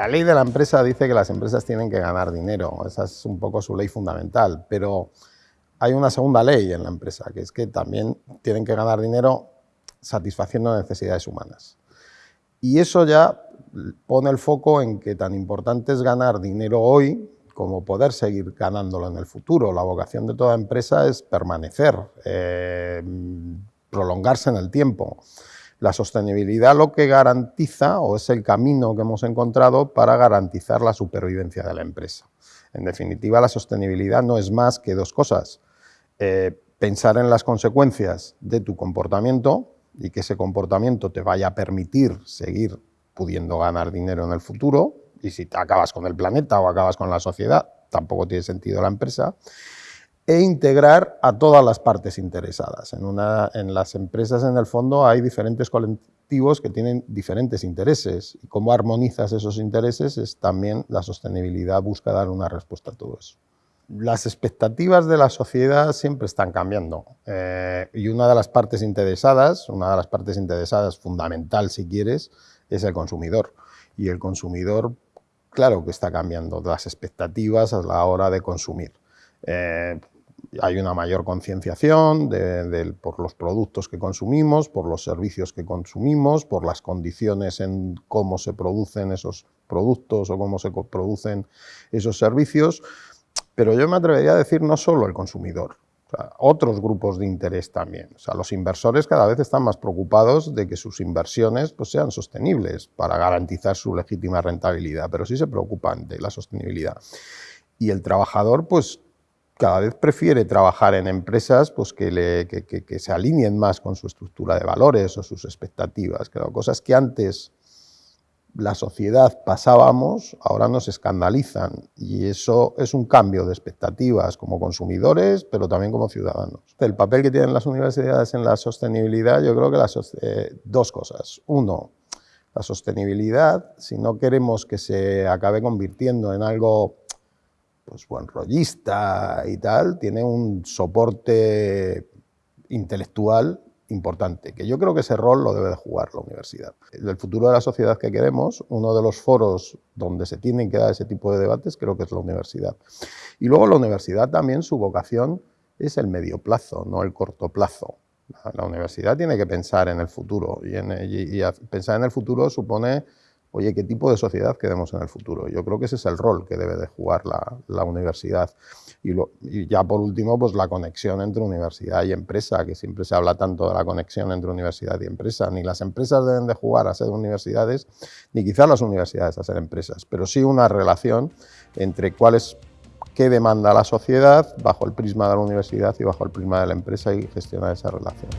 La ley de la empresa dice que las empresas tienen que ganar dinero, esa es un poco su ley fundamental, pero hay una segunda ley en la empresa, que es que también tienen que ganar dinero satisfaciendo necesidades humanas. Y eso ya pone el foco en que tan importante es ganar dinero hoy como poder seguir ganándolo en el futuro. La vocación de toda empresa es permanecer, eh, prolongarse en el tiempo. La sostenibilidad lo que garantiza, o es el camino que hemos encontrado para garantizar la supervivencia de la empresa. En definitiva, la sostenibilidad no es más que dos cosas. Eh, pensar en las consecuencias de tu comportamiento y que ese comportamiento te vaya a permitir seguir pudiendo ganar dinero en el futuro, y si te acabas con el planeta o acabas con la sociedad, tampoco tiene sentido la empresa, e integrar a todas las partes interesadas. En, una, en las empresas, en el fondo, hay diferentes colectivos que tienen diferentes intereses, y cómo armonizas esos intereses es también la sostenibilidad, busca dar una respuesta a todo eso. Las expectativas de la sociedad siempre están cambiando eh, y una de las partes interesadas, una de las partes interesadas fundamental si quieres, es el consumidor. Y el consumidor, claro que está cambiando las expectativas a la hora de consumir. Eh, hay una mayor concienciación por los productos que consumimos, por los servicios que consumimos, por las condiciones en cómo se producen esos productos o cómo se producen esos servicios, pero yo me atrevería a decir no solo el consumidor, otros grupos de interés también. O sea, los inversores cada vez están más preocupados de que sus inversiones pues, sean sostenibles para garantizar su legítima rentabilidad, pero sí se preocupan de la sostenibilidad. Y el trabajador, pues, cada vez prefiere trabajar en empresas pues, que, le, que se alineen más con su estructura de valores o sus expectativas, que cosas que antes la sociedad pasábamos, ahora nos escandalizan y eso es un cambio de expectativas como consumidores, pero también como ciudadanos. El papel que tienen las universidades en la sostenibilidad, yo creo que las, eh, dos cosas. Uno, la sostenibilidad, si no queremos que se acabe convirtiendo en algo pues buen rollista y tal, tiene un soporte intelectual importante, que yo creo que ese rol lo debe de jugar la universidad. Del futuro de la sociedad que queremos, uno de los foros donde se tienen que dar ese tipo de debates creo que es la universidad. Y luego la universidad también su vocación es el medio plazo, no el corto plazo. La, universidad tiene que pensar en el futuro y pensar en el futuro supone oye, ¿qué tipo de sociedad queremos en el futuro? Yo creo que ese es el rol que debe de jugar la, universidad. Y, y, ya por último, pues la conexión entre universidad y empresa, que siempre se habla tanto de la conexión entre universidad y empresa. Ni las empresas deben de jugar a ser universidades, ni quizás las universidades a ser empresas, pero sí una relación entre cuál es qué demanda la sociedad bajo el prisma de la universidad y bajo el prisma de la empresa y gestionar esa relación.